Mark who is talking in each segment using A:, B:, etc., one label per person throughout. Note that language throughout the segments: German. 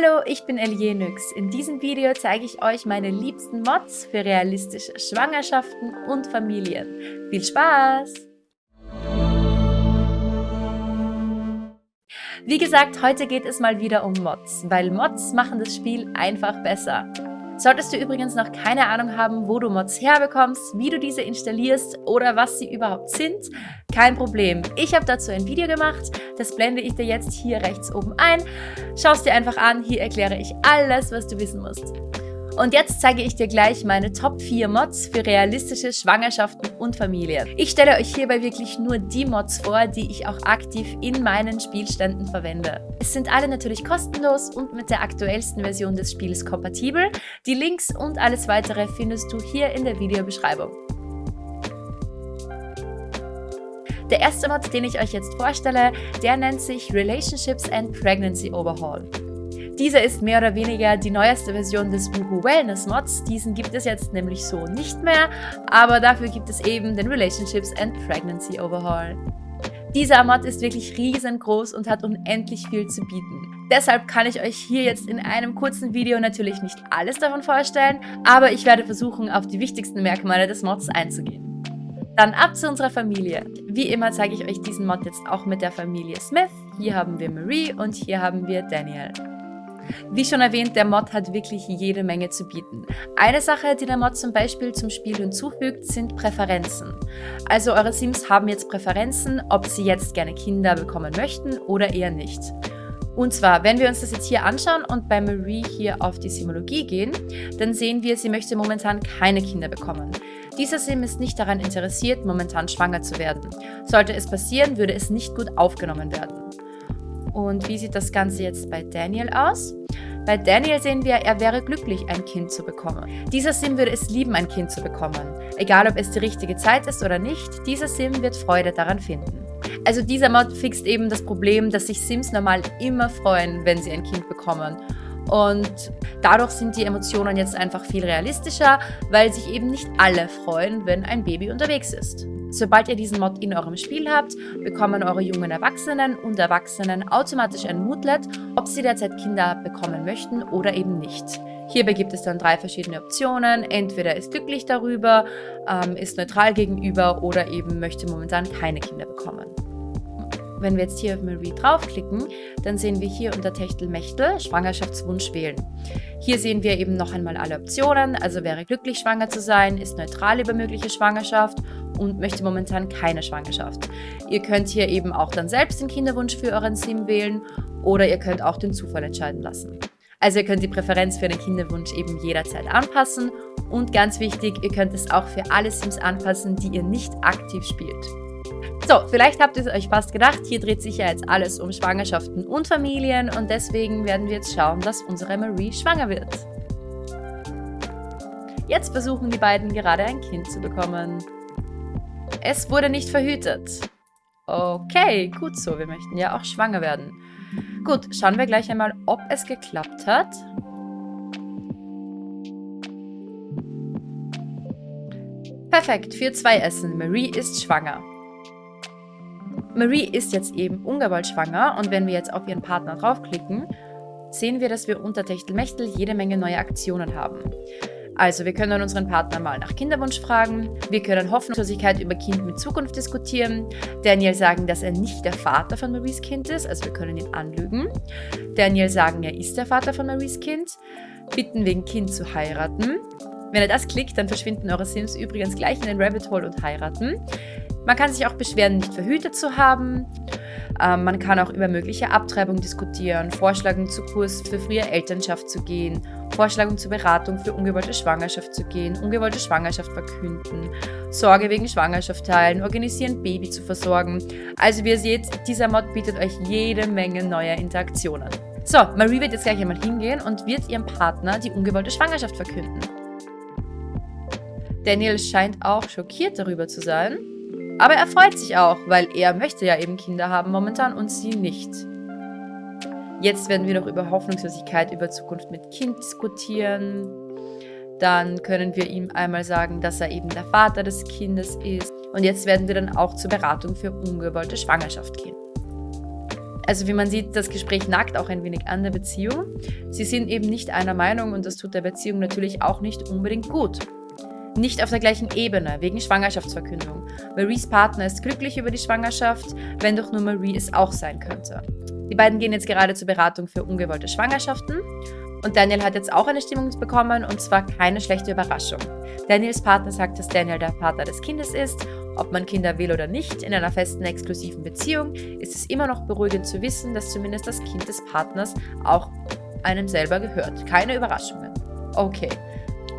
A: Hallo, ich bin Elie Nyx. In diesem Video zeige ich euch meine liebsten Mods für realistische Schwangerschaften und Familien. Viel Spaß! Wie gesagt, heute geht es mal wieder um Mods, weil Mods machen das Spiel einfach besser. Solltest du übrigens noch keine Ahnung haben, wo du Mods herbekommst, wie du diese installierst oder was sie überhaupt sind, kein Problem. Ich habe dazu ein Video gemacht, das blende ich dir jetzt hier rechts oben ein. Schau es dir einfach an, hier erkläre ich alles, was du wissen musst. Und jetzt zeige ich dir gleich meine Top 4 Mods für realistische Schwangerschaften und Familien. Ich stelle euch hierbei wirklich nur die Mods vor, die ich auch aktiv in meinen Spielständen verwende. Es sind alle natürlich kostenlos und mit der aktuellsten Version des Spiels kompatibel. Die Links und alles weitere findest du hier in der Videobeschreibung. Der erste Mod, den ich euch jetzt vorstelle, der nennt sich Relationships and Pregnancy Overhaul. Dieser ist mehr oder weniger die neueste Version des Woohoo Wellness Mods. Diesen gibt es jetzt nämlich so nicht mehr, aber dafür gibt es eben den Relationships and Pregnancy Overhaul. Dieser Mod ist wirklich riesengroß und hat unendlich viel zu bieten. Deshalb kann ich euch hier jetzt in einem kurzen Video natürlich nicht alles davon vorstellen, aber ich werde versuchen, auf die wichtigsten Merkmale des Mods einzugehen. Dann ab zu unserer Familie. Wie immer zeige ich euch diesen Mod jetzt auch mit der Familie Smith. Hier haben wir Marie und hier haben wir Daniel. Wie schon erwähnt, der Mod hat wirklich jede Menge zu bieten. Eine Sache, die der Mod zum Beispiel zum Spiel hinzufügt, sind Präferenzen. Also eure Sims haben jetzt Präferenzen, ob sie jetzt gerne Kinder bekommen möchten oder eher nicht. Und zwar, wenn wir uns das jetzt hier anschauen und bei Marie hier auf die Simologie gehen, dann sehen wir, sie möchte momentan keine Kinder bekommen. Dieser Sim ist nicht daran interessiert, momentan schwanger zu werden. Sollte es passieren, würde es nicht gut aufgenommen werden. Und wie sieht das Ganze jetzt bei Daniel aus? Bei Daniel sehen wir, er wäre glücklich, ein Kind zu bekommen. Dieser Sim würde es lieben, ein Kind zu bekommen. Egal, ob es die richtige Zeit ist oder nicht, dieser Sim wird Freude daran finden. Also dieser Mod fixt eben das Problem, dass sich Sims normal immer freuen, wenn sie ein Kind bekommen. Und dadurch sind die Emotionen jetzt einfach viel realistischer, weil sich eben nicht alle freuen, wenn ein Baby unterwegs ist. Sobald ihr diesen Mod in eurem Spiel habt, bekommen eure jungen Erwachsenen und Erwachsenen automatisch ein Moodlet, ob sie derzeit Kinder bekommen möchten oder eben nicht. Hierbei gibt es dann drei verschiedene Optionen. Entweder ist glücklich darüber, ähm, ist neutral gegenüber oder eben möchte momentan keine Kinder bekommen. Wenn wir jetzt hier auf Marie draufklicken, dann sehen wir hier unter Techtelmechtel Schwangerschaftswunsch wählen. Hier sehen wir eben noch einmal alle Optionen, also wäre glücklich schwanger zu sein, ist neutral über mögliche Schwangerschaft und möchte momentan keine Schwangerschaft. Ihr könnt hier eben auch dann selbst den Kinderwunsch für euren Sim wählen oder ihr könnt auch den Zufall entscheiden lassen. Also ihr könnt die Präferenz für den Kinderwunsch eben jederzeit anpassen und ganz wichtig, ihr könnt es auch für alle Sims anpassen, die ihr nicht aktiv spielt. So, vielleicht habt ihr es euch fast gedacht, hier dreht sich ja jetzt alles um Schwangerschaften und Familien und deswegen werden wir jetzt schauen, dass unsere Marie schwanger wird. Jetzt versuchen die beiden gerade ein Kind zu bekommen. Es wurde nicht verhütet. Okay, gut so, wir möchten ja auch schwanger werden. Gut, schauen wir gleich einmal, ob es geklappt hat. Perfekt, für zwei Essen. Marie ist schwanger. Marie ist jetzt eben ungewollt schwanger und wenn wir jetzt auf ihren Partner draufklicken, sehen wir, dass wir unter Techtelmechtel jede Menge neue Aktionen haben. Also wir können unseren Partner mal nach Kinderwunsch fragen, wir können Hoffnungslosigkeit über Kind mit Zukunft diskutieren, Daniel sagen, dass er nicht der Vater von Maries Kind ist, also wir können ihn anlügen, Daniel sagen, er ist der Vater von Maries Kind, bitten wegen Kind zu heiraten. Wenn er das klickt, dann verschwinden eure Sims übrigens gleich in den Rabbit Hole und heiraten. Man kann sich auch beschweren, nicht verhütet zu haben. Ähm, man kann auch über mögliche Abtreibung diskutieren, vorschlagen, zu Kurs für frühe Elternschaft zu gehen, vorschlagen zur Beratung für ungewollte Schwangerschaft zu gehen, ungewollte Schwangerschaft verkünden, Sorge wegen Schwangerschaft teilen, organisieren, Baby zu versorgen. Also wie ihr seht, dieser Mod bietet euch jede Menge neuer Interaktionen. So, Marie wird jetzt gleich einmal hingehen und wird ihrem Partner die ungewollte Schwangerschaft verkünden. Daniel scheint auch schockiert darüber zu sein. Aber er freut sich auch, weil er möchte ja eben Kinder haben momentan und sie nicht. Jetzt werden wir noch über Hoffnungslosigkeit, über Zukunft mit Kind diskutieren. Dann können wir ihm einmal sagen, dass er eben der Vater des Kindes ist. Und jetzt werden wir dann auch zur Beratung für ungewollte Schwangerschaft gehen. Also wie man sieht, das Gespräch nagt auch ein wenig an der Beziehung. Sie sind eben nicht einer Meinung und das tut der Beziehung natürlich auch nicht unbedingt gut. Nicht auf der gleichen Ebene, wegen Schwangerschaftsverkündung. Maries Partner ist glücklich über die Schwangerschaft, wenn doch nur Marie es auch sein könnte. Die beiden gehen jetzt gerade zur Beratung für ungewollte Schwangerschaften und Daniel hat jetzt auch eine Stimmung bekommen und zwar keine schlechte Überraschung. Daniels Partner sagt, dass Daniel der Vater des Kindes ist. Ob man Kinder will oder nicht, in einer festen exklusiven Beziehung ist es immer noch beruhigend zu wissen, dass zumindest das Kind des Partners auch einem selber gehört. Keine Überraschungen. Okay,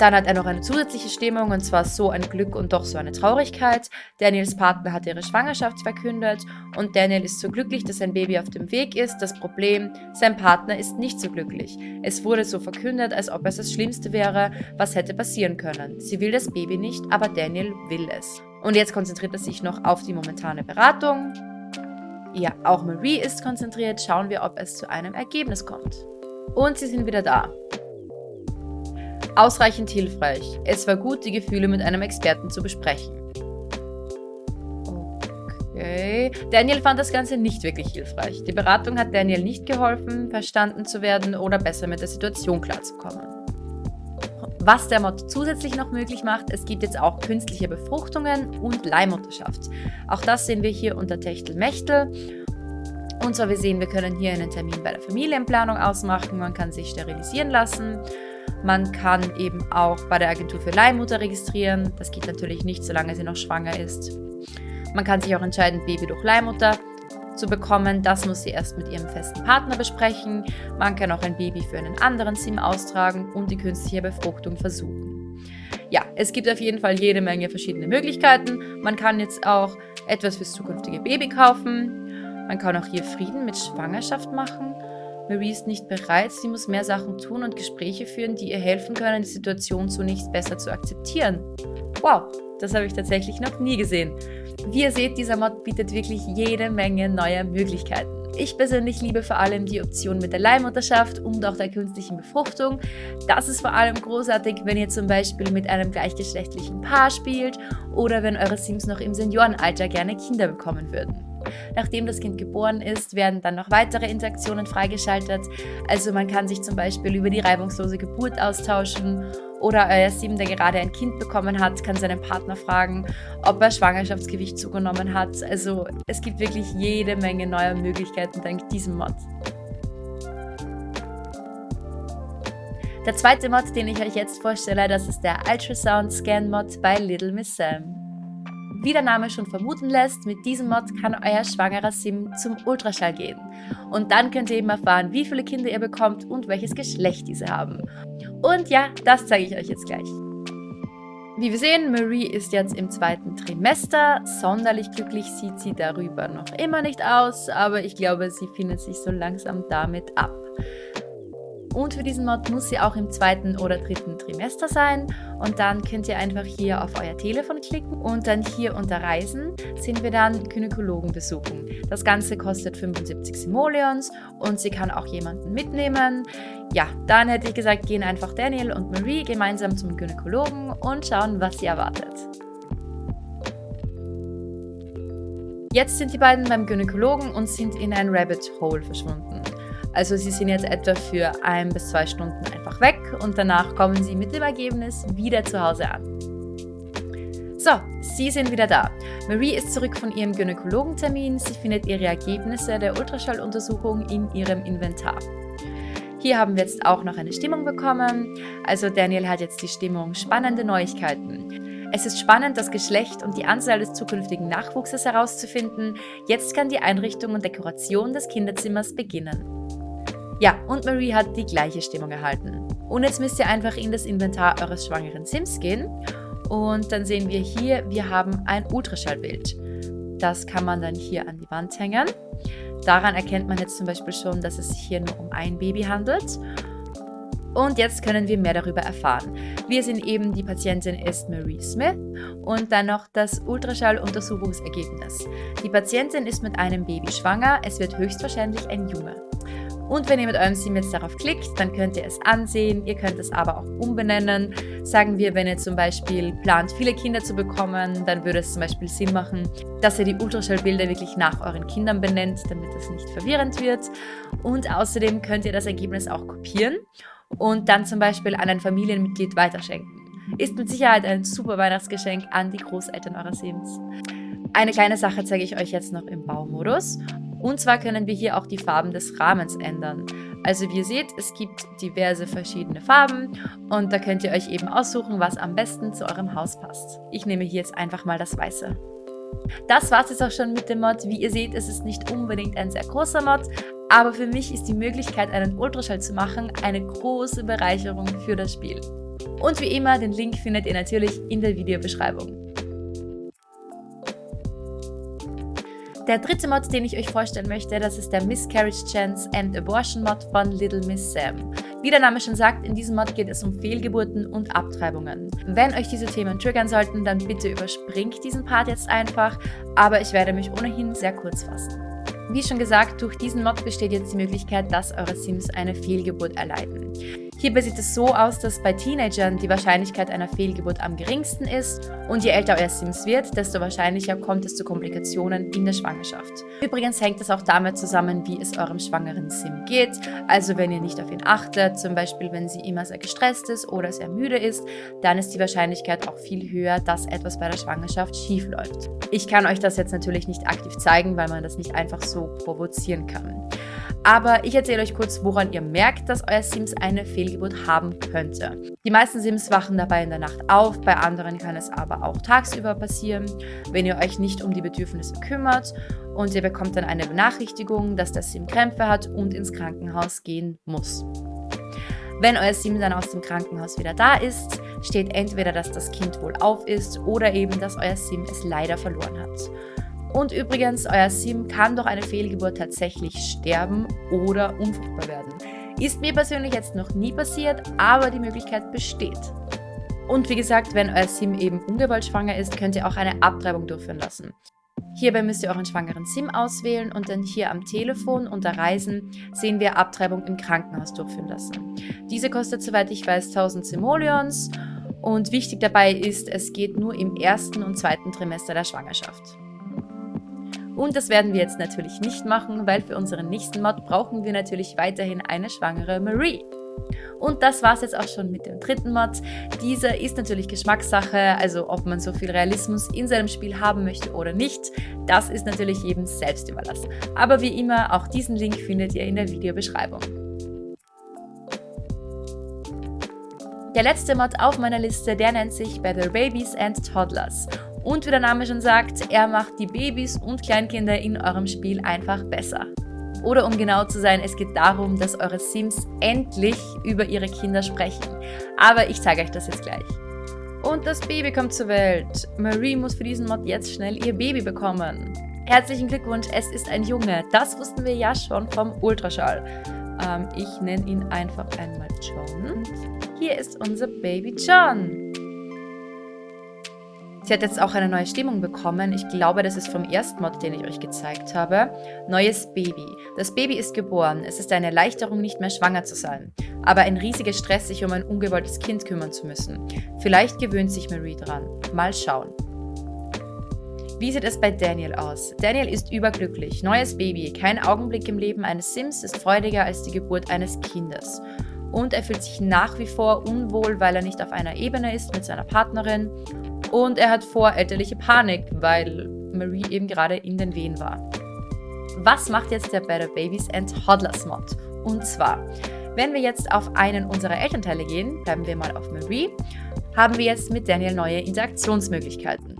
A: dann hat er noch eine zusätzliche Stimmung und zwar so ein Glück und doch so eine Traurigkeit. Daniels Partner hat ihre Schwangerschaft verkündet und Daniel ist so glücklich, dass sein Baby auf dem Weg ist. Das Problem, sein Partner ist nicht so glücklich. Es wurde so verkündet, als ob es das Schlimmste wäre, was hätte passieren können. Sie will das Baby nicht, aber Daniel will es. Und jetzt konzentriert er sich noch auf die momentane Beratung. Ja, auch Marie ist konzentriert. Schauen wir, ob es zu einem Ergebnis kommt. Und sie sind wieder da. Ausreichend hilfreich. Es war gut, die Gefühle mit einem Experten zu besprechen. Okay. Daniel fand das Ganze nicht wirklich hilfreich. Die Beratung hat Daniel nicht geholfen, verstanden zu werden oder besser mit der Situation klarzukommen. Was der Mod zusätzlich noch möglich macht, es gibt jetzt auch künstliche Befruchtungen und Leihmutterschaft. Auch das sehen wir hier unter Techtelmechtel. Und zwar, wir sehen, wir können hier einen Termin bei der Familienplanung ausmachen, man kann sich sterilisieren lassen man kann eben auch bei der Agentur für Leihmutter registrieren. Das geht natürlich nicht, solange sie noch schwanger ist. Man kann sich auch entscheiden, Baby durch Leihmutter zu bekommen. Das muss sie erst mit ihrem festen Partner besprechen. Man kann auch ein Baby für einen anderen SIM austragen und die künstliche Befruchtung versuchen. Ja, es gibt auf jeden Fall jede Menge verschiedene Möglichkeiten. Man kann jetzt auch etwas fürs zukünftige Baby kaufen. Man kann auch hier Frieden mit Schwangerschaft machen. Marie ist nicht bereit, sie muss mehr Sachen tun und Gespräche führen, die ihr helfen können, die Situation zunächst besser zu akzeptieren. Wow, das habe ich tatsächlich noch nie gesehen. Wie ihr seht, dieser Mod bietet wirklich jede Menge neuer Möglichkeiten. Ich persönlich liebe vor allem die Option mit der Leihmutterschaft und auch der künstlichen Befruchtung. Das ist vor allem großartig, wenn ihr zum Beispiel mit einem gleichgeschlechtlichen Paar spielt oder wenn eure Sims noch im Seniorenalter gerne Kinder bekommen würden. Nachdem das Kind geboren ist, werden dann noch weitere Interaktionen freigeschaltet. Also man kann sich zum Beispiel über die reibungslose Geburt austauschen oder euer Sim, der gerade ein Kind bekommen hat, kann seinen Partner fragen, ob er Schwangerschaftsgewicht zugenommen hat. Also es gibt wirklich jede Menge neuer Möglichkeiten dank diesem Mod. Der zweite Mod, den ich euch jetzt vorstelle, das ist der Ultrasound Scan Mod bei Little Miss Sam. Wie der Name schon vermuten lässt, mit diesem Mod kann euer schwangerer Sim zum Ultraschall gehen. Und dann könnt ihr eben erfahren, wie viele Kinder ihr bekommt und welches Geschlecht diese haben. Und ja, das zeige ich euch jetzt gleich. Wie wir sehen, Marie ist jetzt im zweiten Trimester. Sonderlich glücklich sieht sie darüber noch immer nicht aus, aber ich glaube, sie findet sich so langsam damit ab. Und für diesen Mod muss sie auch im zweiten oder dritten Trimester sein. Und dann könnt ihr einfach hier auf euer Telefon klicken und dann hier unter Reisen sind wir dann Gynäkologen besuchen. Das Ganze kostet 75 Simoleons und sie kann auch jemanden mitnehmen. Ja, dann hätte ich gesagt, gehen einfach Daniel und Marie gemeinsam zum Gynäkologen und schauen, was sie erwartet. Jetzt sind die beiden beim Gynäkologen und sind in ein Rabbit Hole verschwunden. Also sie sind jetzt etwa für ein bis zwei Stunden einfach weg und danach kommen sie mit dem Ergebnis wieder zu Hause an. So, Sie sind wieder da. Marie ist zurück von ihrem Gynäkologentermin. Sie findet ihre Ergebnisse der Ultraschalluntersuchung in ihrem Inventar. Hier haben wir jetzt auch noch eine Stimmung bekommen. Also Daniel hat jetzt die Stimmung spannende Neuigkeiten. Es ist spannend, das Geschlecht und die Anzahl des zukünftigen Nachwuchses herauszufinden. Jetzt kann die Einrichtung und Dekoration des Kinderzimmers beginnen. Ja, und Marie hat die gleiche Stimmung erhalten. Und jetzt müsst ihr einfach in das Inventar eures schwangeren Sims gehen. Und dann sehen wir hier, wir haben ein Ultraschallbild. Das kann man dann hier an die Wand hängen. Daran erkennt man jetzt zum Beispiel schon, dass es sich hier nur um ein Baby handelt. Und jetzt können wir mehr darüber erfahren. Wir sind eben, die Patientin ist Marie Smith und dann noch das Ultraschalluntersuchungsergebnis. Die Patientin ist mit einem Baby schwanger, es wird höchstwahrscheinlich ein Junge. Und wenn ihr mit eurem Sim jetzt darauf klickt, dann könnt ihr es ansehen. Ihr könnt es aber auch umbenennen. Sagen wir, wenn ihr zum Beispiel plant, viele Kinder zu bekommen, dann würde es zum Beispiel Sinn machen, dass ihr die Ultraschallbilder wirklich nach euren Kindern benennt, damit es nicht verwirrend wird. Und außerdem könnt ihr das Ergebnis auch kopieren und dann zum Beispiel an ein Familienmitglied weiterschenken. Ist mit Sicherheit ein super Weihnachtsgeschenk an die Großeltern eurer Sims. Eine kleine Sache zeige ich euch jetzt noch im Baumodus. Und zwar können wir hier auch die Farben des Rahmens ändern. Also wie ihr seht, es gibt diverse verschiedene Farben und da könnt ihr euch eben aussuchen, was am besten zu eurem Haus passt. Ich nehme hier jetzt einfach mal das Weiße. Das war es jetzt auch schon mit dem Mod. Wie ihr seht, es ist nicht unbedingt ein sehr großer Mod, aber für mich ist die Möglichkeit, einen Ultraschall zu machen, eine große Bereicherung für das Spiel. Und wie immer, den Link findet ihr natürlich in der Videobeschreibung. Der dritte Mod, den ich euch vorstellen möchte, das ist der Miscarriage Chance and Abortion Mod von Little Miss Sam. Wie der Name schon sagt, in diesem Mod geht es um Fehlgeburten und Abtreibungen. Wenn euch diese Themen triggern sollten, dann bitte überspringt diesen Part jetzt einfach, aber ich werde mich ohnehin sehr kurz fassen. Wie schon gesagt, durch diesen Mod besteht jetzt die Möglichkeit, dass eure Sims eine Fehlgeburt erleiden. Hierbei sieht es so aus, dass bei Teenagern die Wahrscheinlichkeit einer Fehlgeburt am geringsten ist und je älter euer Sims wird, desto wahrscheinlicher kommt es zu Komplikationen in der Schwangerschaft. Übrigens hängt es auch damit zusammen, wie es eurem schwangeren Sim geht. Also wenn ihr nicht auf ihn achtet, zum Beispiel wenn sie immer sehr gestresst ist oder sehr müde ist, dann ist die Wahrscheinlichkeit auch viel höher, dass etwas bei der Schwangerschaft schief läuft. Ich kann euch das jetzt natürlich nicht aktiv zeigen, weil man das nicht einfach so provozieren kann. Aber ich erzähle euch kurz, woran ihr merkt, dass euer Sims eine Fehlgeburt haben könnte. Die meisten Sims wachen dabei in der Nacht auf, bei anderen kann es aber auch tagsüber passieren, wenn ihr euch nicht um die Bedürfnisse kümmert und ihr bekommt dann eine Benachrichtigung, dass der Sim Krämpfe hat und ins Krankenhaus gehen muss. Wenn euer Sim dann aus dem Krankenhaus wieder da ist, steht entweder, dass das Kind wohl auf ist oder eben, dass euer Sim es leider verloren hat. Und übrigens, euer Sim kann durch eine Fehlgeburt tatsächlich sterben oder unfruchtbar werden. Ist mir persönlich jetzt noch nie passiert, aber die Möglichkeit besteht. Und wie gesagt, wenn euer Sim eben ungewollt schwanger ist, könnt ihr auch eine Abtreibung durchführen lassen. Hierbei müsst ihr euren schwangeren Sim auswählen und dann hier am Telefon unter Reisen sehen wir Abtreibung im Krankenhaus durchführen lassen. Diese kostet, soweit ich weiß, 1000 Simoleons und wichtig dabei ist, es geht nur im ersten und zweiten Trimester der Schwangerschaft. Und das werden wir jetzt natürlich nicht machen, weil für unseren nächsten Mod brauchen wir natürlich weiterhin eine schwangere Marie. Und das war es jetzt auch schon mit dem dritten Mod. Dieser ist natürlich Geschmackssache, also ob man so viel Realismus in seinem Spiel haben möchte oder nicht, das ist natürlich jedem selbst überlassen. Aber wie immer, auch diesen Link findet ihr in der Videobeschreibung. Der letzte Mod auf meiner Liste, der nennt sich Better Babies and Toddlers. Und wie der Name schon sagt, er macht die Babys und Kleinkinder in eurem Spiel einfach besser. Oder um genau zu sein, es geht darum, dass eure Sims endlich über ihre Kinder sprechen. Aber ich zeige euch das jetzt gleich. Und das Baby kommt zur Welt. Marie muss für diesen Mod jetzt schnell ihr Baby bekommen. Herzlichen Glückwunsch, es ist ein Junge. Das wussten wir ja schon vom Ultraschall. Ähm, ich nenne ihn einfach einmal John. Hier ist unser Baby John. Sie hat jetzt auch eine neue Stimmung bekommen. Ich glaube, das ist vom ersten Mod, den ich euch gezeigt habe. Neues Baby. Das Baby ist geboren. Es ist eine Erleichterung, nicht mehr schwanger zu sein. Aber ein riesiger Stress, sich um ein ungewolltes Kind kümmern zu müssen. Vielleicht gewöhnt sich Marie dran. Mal schauen. Wie sieht es bei Daniel aus? Daniel ist überglücklich. Neues Baby. Kein Augenblick im Leben eines Sims ist freudiger als die Geburt eines Kindes. Und er fühlt sich nach wie vor unwohl, weil er nicht auf einer Ebene ist mit seiner Partnerin und er hat vorelterliche Panik, weil Marie eben gerade in den Wehen war. Was macht jetzt der Better Babies and Toddlers Mod? Und zwar, wenn wir jetzt auf einen unserer Elternteile gehen, bleiben wir mal auf Marie, haben wir jetzt mit Daniel neue Interaktionsmöglichkeiten.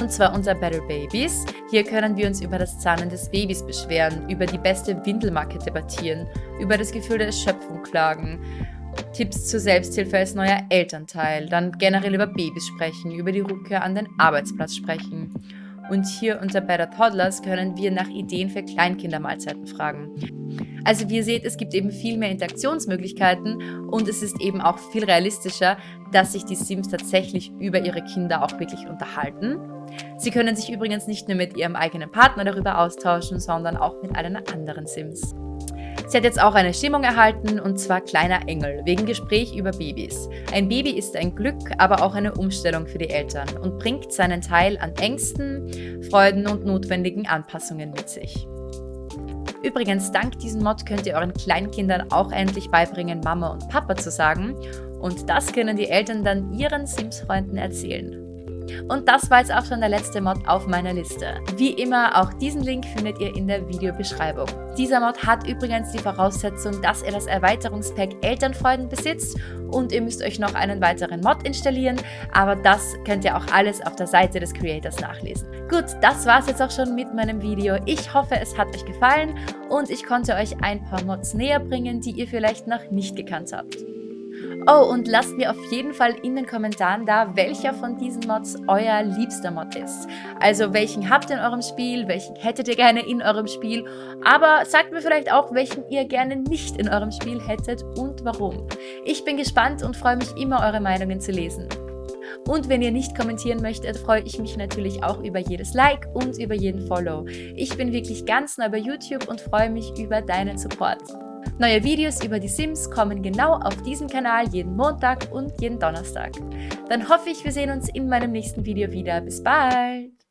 A: Und zwar unser Better Babies. Hier können wir uns über das Zahnen des Babys beschweren, über die beste Windelmarke debattieren, über das Gefühl der Erschöpfung klagen, Tipps zur Selbsthilfe als neuer Elternteil, dann generell über Babys sprechen, über die Rückkehr an den Arbeitsplatz sprechen. Und hier unter Better Toddlers können wir nach Ideen für Kleinkindermahlzeiten fragen. Also wie ihr seht, es gibt eben viel mehr Interaktionsmöglichkeiten und es ist eben auch viel realistischer, dass sich die Sims tatsächlich über ihre Kinder auch wirklich unterhalten. Sie können sich übrigens nicht nur mit ihrem eigenen Partner darüber austauschen, sondern auch mit allen anderen Sims. Sie hat jetzt auch eine Stimmung erhalten und zwar Kleiner Engel, wegen Gespräch über Babys. Ein Baby ist ein Glück, aber auch eine Umstellung für die Eltern und bringt seinen Teil an Ängsten, Freuden und notwendigen Anpassungen mit sich. Übrigens, dank diesem Mod könnt ihr euren Kleinkindern auch endlich beibringen, Mama und Papa zu sagen. Und das können die Eltern dann ihren Sims-Freunden erzählen. Und das war jetzt auch schon der letzte Mod auf meiner Liste. Wie immer, auch diesen Link findet ihr in der Videobeschreibung. Dieser Mod hat übrigens die Voraussetzung, dass ihr das Erweiterungspack Elternfreuden besitzt und ihr müsst euch noch einen weiteren Mod installieren, aber das könnt ihr auch alles auf der Seite des Creators nachlesen. Gut, das war's jetzt auch schon mit meinem Video. Ich hoffe, es hat euch gefallen und ich konnte euch ein paar Mods näher bringen, die ihr vielleicht noch nicht gekannt habt. Oh, und lasst mir auf jeden Fall in den Kommentaren da, welcher von diesen Mods euer liebster Mod ist. Also welchen habt ihr in eurem Spiel, welchen hättet ihr gerne in eurem Spiel, aber sagt mir vielleicht auch, welchen ihr gerne nicht in eurem Spiel hättet und warum. Ich bin gespannt und freue mich immer, eure Meinungen zu lesen. Und wenn ihr nicht kommentieren möchtet, freue ich mich natürlich auch über jedes Like und über jeden Follow. Ich bin wirklich ganz neu bei YouTube und freue mich über deinen Support. Neue Videos über die Sims kommen genau auf diesem Kanal jeden Montag und jeden Donnerstag. Dann hoffe ich, wir sehen uns in meinem nächsten Video wieder. Bis bald!